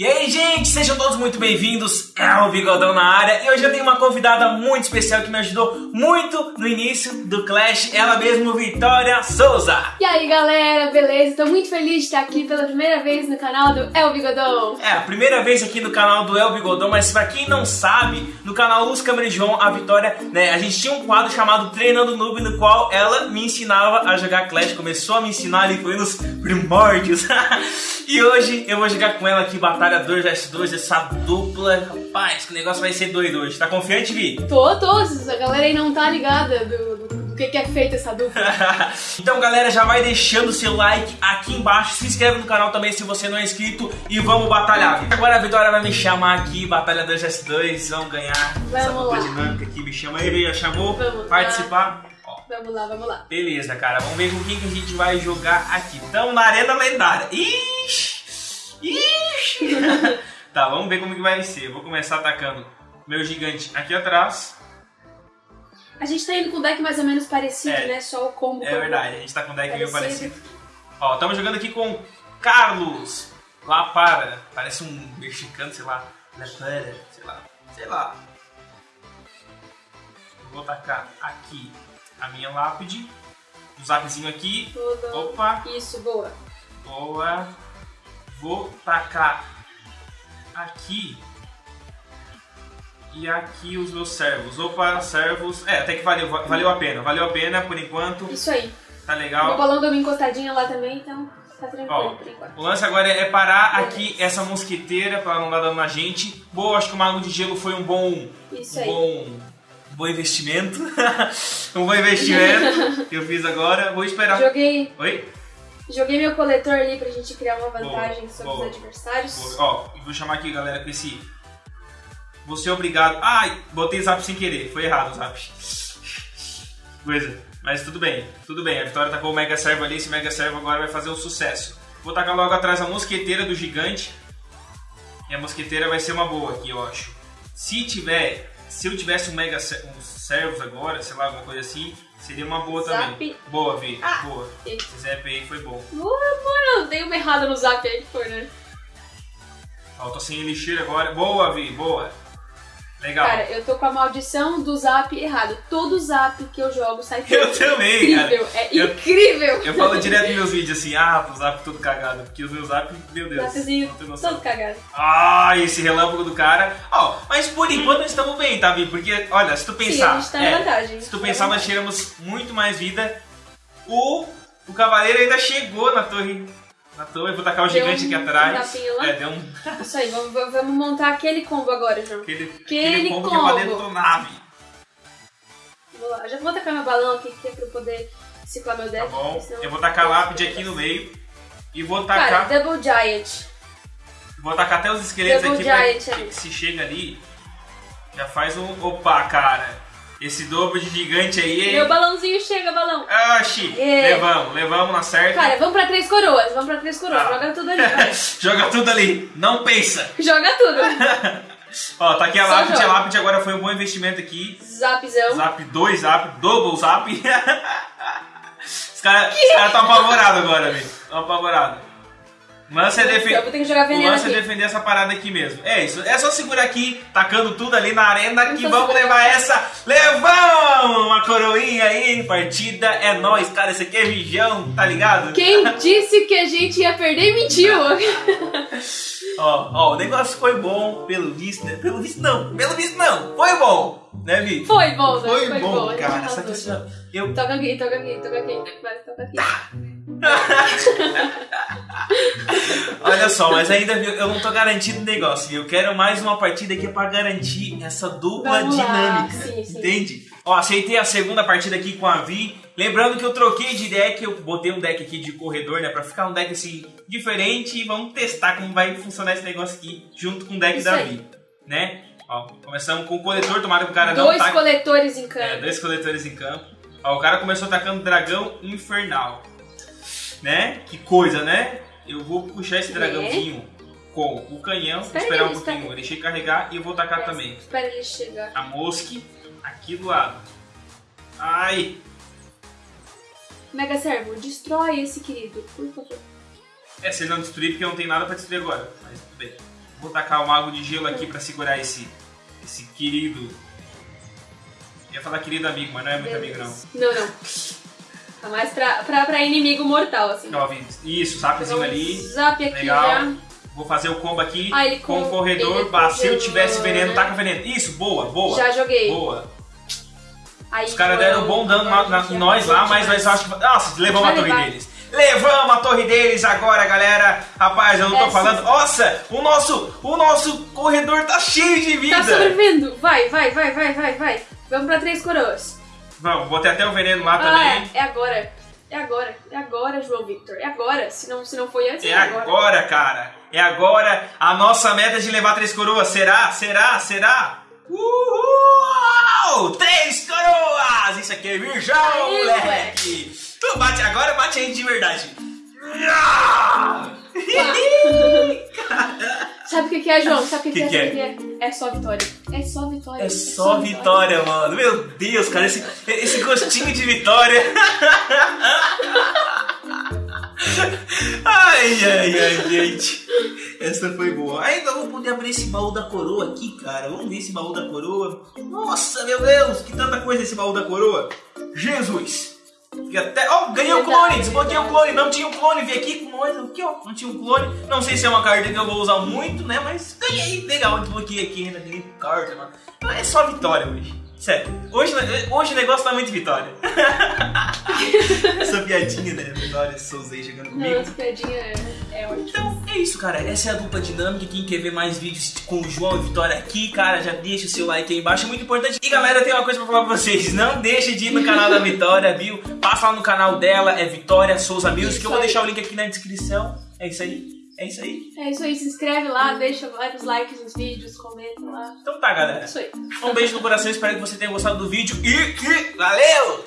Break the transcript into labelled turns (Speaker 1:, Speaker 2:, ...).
Speaker 1: E aí, gente, sejam todos muito bem-vindos. É o Bigodão na área. E hoje eu tenho uma convidada muito especial que me ajudou muito no início do Clash. Ela mesmo, Vitória Souza.
Speaker 2: E aí, galera, beleza? Tô muito feliz de estar aqui pela primeira vez no canal do El Bigodão.
Speaker 1: É, a primeira vez aqui no canal do El Bigodão, mas pra quem não sabe, no canal Luz Câmara e João, a Vitória, né, a gente tinha um quadro chamado Treinando Noob, no qual ela me ensinava a jogar Clash. Começou a me ensinar ali, foi nos primórdios. e hoje eu vou jogar com ela aqui, Batalha 2 vs 2, essa dupla. Rapaz, que negócio vai ser doido hoje. Tá confiante, Vi?
Speaker 2: Tô, tô. A galera aí não tá ligada do, do, que, que é feito essa dupla.
Speaker 1: então, galera, já vai deixando seu like aqui embaixo. Se inscreve no canal também se você não é inscrito. E vamos batalhar. Agora a Vitória vai me chamar aqui, Batalha 2 vs 2. Vamos ganhar
Speaker 2: Vamos
Speaker 1: essa dupla
Speaker 2: lá.
Speaker 1: dinâmica aqui. Me chama aí, já chamou?
Speaker 2: Vamos lá.
Speaker 1: Participar? Ó,
Speaker 2: Vamos lá, vamos lá.
Speaker 1: Beleza, cara. Vamos ver com quem que a gente vai jogar aqui. Estamos na Arena Lendária. Ixi! Tá, vamos ver como que vai ser. Eu vou começar atacando meu gigante aqui atrás.
Speaker 2: A gente tá indo com um deck mais ou menos parecido,
Speaker 1: É.
Speaker 2: né? Só o combo.
Speaker 1: É verdade, a gente tá com um deck meio
Speaker 2: Parecido.
Speaker 1: parecido. Ó, estamos jogando aqui com Carlos La Para. Parece um mexicano, sei lá. La Para, sei lá. Sei lá. Vou tacar aqui a minha lápide. Um zapzinho aqui.
Speaker 2: Tudo.
Speaker 1: Opa,
Speaker 2: Isso, boa.
Speaker 1: boa. Vou tacar aqui. E aqui os meus servos. Opa, servos. É, até que valeu, valeu a pena. Valeu a pena por enquanto.
Speaker 2: Isso aí.
Speaker 1: Tá legal.
Speaker 2: balão deu uma encostadinha lá também, então tá tranquilo
Speaker 1: Ó,
Speaker 2: por enquanto.
Speaker 1: o lance agora é parar aqui essa mosqueteira pra ela não dar dano na gente. Boa, acho que o Mago de Gelo foi um bom.
Speaker 2: Isso
Speaker 1: um
Speaker 2: aí.
Speaker 1: bom. um bom investimento. um bom investimento que eu fiz agora. Vou esperar.
Speaker 2: Joguei,
Speaker 1: Oi?
Speaker 2: Joguei meu coletor ali pra gente criar uma
Speaker 1: Boa,
Speaker 2: vantagem sobre
Speaker 1: boa.
Speaker 2: os adversários.
Speaker 1: Vou- Ó, vou chamar aqui, galera, com esse. Você é obrigado. Ai, botei zap sem querer. Foi errado o zap. Coisa. Mas tudo bem, tudo bem. A Vitória tacou o Mega Servo ali. Esse Mega Servo agora vai fazer o sucesso. Vou tacar logo atrás a mosqueteira do gigante. E a mosqueteira vai ser uma boa aqui, eu acho. Se tiver. Se eu tivesse um Mega um Servos agora, sei lá, alguma coisa assim, seria uma boa
Speaker 2: Zap.
Speaker 1: também. Boa, Vi.
Speaker 2: Ah.
Speaker 1: Boa. Esse Zap aí foi bom.
Speaker 2: Uh, mano, dei uma errada no zap aí que foi, né?
Speaker 1: Ó, eu tô sem elixir agora. Boa, Vi, boa. Legal.
Speaker 2: Cara, eu tô com a maldição do zap errado. Todo zap que eu jogo sai
Speaker 1: Eu também, cara.
Speaker 2: incrível. É
Speaker 1: Eu-
Speaker 2: incrível.
Speaker 1: Eu falo direto nos meus vídeos assim, ah, o zap todo cagado. Porque os meus zap, meu Deus.
Speaker 2: Zapzinho
Speaker 1: não tem noção.
Speaker 2: todo cagado.
Speaker 1: Ah, esse relâmpago do cara. Ó, mas por enquanto nós estamos bem, tá, Vi? Porque, olha, se tu
Speaker 2: Sim,
Speaker 1: pensar.
Speaker 2: a gente tá
Speaker 1: é,
Speaker 2: vantagem.
Speaker 1: Se tu pensar, nós tiramos muito mais vida. O, o cavaleiro ainda chegou na torre. Na torre, vou tacar o
Speaker 2: Deu
Speaker 1: gigante
Speaker 2: um
Speaker 1: aqui atrás. É, deu um.
Speaker 2: Isso aí, vamos, vamos montar aquele combo agora, João.
Speaker 1: Aquele,
Speaker 2: Aquele
Speaker 1: combo que é pra
Speaker 2: combo.
Speaker 1: detonar, Vi.
Speaker 2: Vou lá. Já vou tacar meu balão aqui, que é pra eu poder ciclar meu deck.
Speaker 1: Tá bom? Eu vou tacar lápide aqui no meio. E vou tacar.
Speaker 2: Cara, Double Giant.
Speaker 1: Vou tacar até os esqueletos
Speaker 2: Double
Speaker 1: aqui pra
Speaker 2: Giant
Speaker 1: que se chega ali, já faz um. Opa, cara! Esse dobro de gigante aí.
Speaker 2: Meu balãozinho chega, balão.
Speaker 1: Oxi!
Speaker 2: É.
Speaker 1: Levamos, levamos na certa.
Speaker 2: Cara, vamos pra três coroas. Vamos pra três coroas.
Speaker 1: Tá.
Speaker 2: Joga tudo ali.
Speaker 1: Joga tudo ali, não pensa!
Speaker 2: Joga tudo.
Speaker 1: Ó, tá aqui a
Speaker 2: Só
Speaker 1: lápide, a lápide agora foi um bom investimento aqui.
Speaker 2: Zapzão.
Speaker 1: Zap 2, zap, double zap. Os caras estão apavorados agora, velho. Estão apavorados. O lance é O lance é defender essa parada aqui mesmo. É isso. É só segurar aqui, tacando tudo ali na arena que vamos levar
Speaker 2: aqui.
Speaker 1: essa. Levamos uma coroinha aí, partida. É nóis, cara. Esse aqui é Vijão, tá ligado?
Speaker 2: Quem disse que a gente ia perder mentiu.
Speaker 1: Ó, ó, o negócio foi bom, pelo visto, né? Pelo visto não, pelo visto não. Foi bom, né, Vi?
Speaker 2: Foi bom, né?
Speaker 1: Foi,
Speaker 2: Foi
Speaker 1: bom,
Speaker 2: gente
Speaker 1: cara.
Speaker 2: arrasou.
Speaker 1: Só que assim, ó, eu
Speaker 2: Toca aqui, toca aqui, toca aqui. Vai, toca aqui.
Speaker 1: Olha só, mas ainda eu não tô garantindo o negócio. Eu quero mais uma partida aqui pra garantir essa dupla
Speaker 2: Vamos
Speaker 1: dinâmica.
Speaker 2: sim, sim.
Speaker 1: Entende? Ó, aceitei a segunda partida aqui com a Vi. Lembrando que eu troquei de deck, eu botei um deck aqui de corredor, né? Pra ficar um deck assim diferente e vamos testar como vai funcionar esse negócio aqui junto com o deck
Speaker 2: Isso
Speaker 1: da
Speaker 2: aí.
Speaker 1: Vi. Né? Ó, começamos com o coletor, tomara que o cara não
Speaker 2: Dois coletores em
Speaker 1: É,
Speaker 2: campo.
Speaker 1: dois coletores em campo. Ó, o cara começou atacando dragão infernal. Né? Que coisa, né? Eu vou puxar esse dragãozinho com o canhão,
Speaker 2: Espera
Speaker 1: esperar
Speaker 2: aí,
Speaker 1: um pouquinho,
Speaker 2: espera.
Speaker 1: deixei carregar e eu vou tacar também.
Speaker 2: Espera ele chegar.
Speaker 1: A mosque aqui do lado. Ai!
Speaker 2: Mega Servo, destrói esse querido, por favor.
Speaker 1: É, se ele não destruir, porque não tem nada pra destruir agora. Mas tudo bem. Vou tacar o mago de gelo aqui pra segurar esse, esse querido. Eu ia falar querido amigo, mas não é muito amigo não.
Speaker 2: Não, não. Tá mais pra, pra, pra inimigo mortal, assim.
Speaker 1: Ó, Isso, zapzinho ali.
Speaker 2: Zap aqui
Speaker 1: Legal.
Speaker 2: já.
Speaker 1: Vou fazer o combo aqui
Speaker 2: Ah, ele
Speaker 1: com o
Speaker 2: com-
Speaker 1: corredor.
Speaker 2: ele
Speaker 1: Bah, se eu
Speaker 2: congelou,
Speaker 1: tivesse veneno,
Speaker 2: né?
Speaker 1: taca veneno. Isso, boa, boa.
Speaker 2: Já joguei.
Speaker 1: Boa.
Speaker 2: Aí,
Speaker 1: Os caras deram um bom dano na- na- em nós lá, mas nós acho que. Nossa, levamos a
Speaker 2: Vai
Speaker 1: torre
Speaker 2: levar.
Speaker 1: deles. Levamos a torre deles agora, galera. Rapaz, eu não tô
Speaker 2: Essa-
Speaker 1: falando. Nossa, o nosso, o nosso corredor tá cheio de vida.
Speaker 2: Tá sobrevivendo. Vai, vai, vai, vai, vai, vai. Vamos pra três coroas.
Speaker 1: Vamos, botei até o veneno lá
Speaker 2: Ah,
Speaker 1: também.
Speaker 2: é, é agora. É agora. É agora, João Victor. É agora. Se não, se não foi antes,
Speaker 1: É agora, cara. É agora a nossa meta de levar três coroas. Será? Será? Será? Uhul! Três coroas! Isso aqui é virgão, moleque! Tu bate agora, bate aí de verdade. Ah!
Speaker 2: Sabe o que, que é, João? Sabe o que,
Speaker 1: Que
Speaker 2: que,
Speaker 1: que
Speaker 2: é?
Speaker 1: é?
Speaker 2: Que é? É só vitória. É só vitória.
Speaker 1: É só vitória, mano. Meu Deus, cara, esse, esse gostinho de vitória. Ai, ai, ai, gente. Essa foi boa. Ainda vou poder abrir esse baú da coroa aqui, cara. Vamos ver esse baú da coroa. Nossa, meu Deus, que tanta coisa esse baú da coroa. Jesus. E até, ó, ganhei o clone, desbloqueei o clone, não tinha um clone, vi aqui com nós, aqui ó, não tinha um clone, não sei se é uma carta que eu vou usar muito, né, mas ganhei, legal, desbloqueei aqui, ainda ganhei carta, mano, é só vitória hoje, sério, hoje, hoje o negócio tá muito vitória, essa piadinha, né, vitória, Souza aí chegando
Speaker 2: Não,
Speaker 1: comigo,
Speaker 2: essa piadinha é, é ótima.
Speaker 1: então é isso, cara. Essa é a dupla dinâmica. Quem quer ver mais vídeos com o João e Vitória aqui, cara, já deixa o seu like aí embaixo. É muito importante. E galera, tem uma coisa pra falar pra vocês. Não deixe de ir no canal da Vitória, viu? Passa lá no canal dela, é Vitória Souza Music. Eu vou deixar o link aqui na descrição. É isso aí. É isso aí.
Speaker 2: É isso aí, se inscreve lá, deixa vários likes nos vídeos, comenta lá.
Speaker 1: Então tá,
Speaker 2: É
Speaker 1: galera.
Speaker 2: isso aí.
Speaker 1: Um beijo no coração. Espero que você tenha gostado do vídeo. E, e valeu!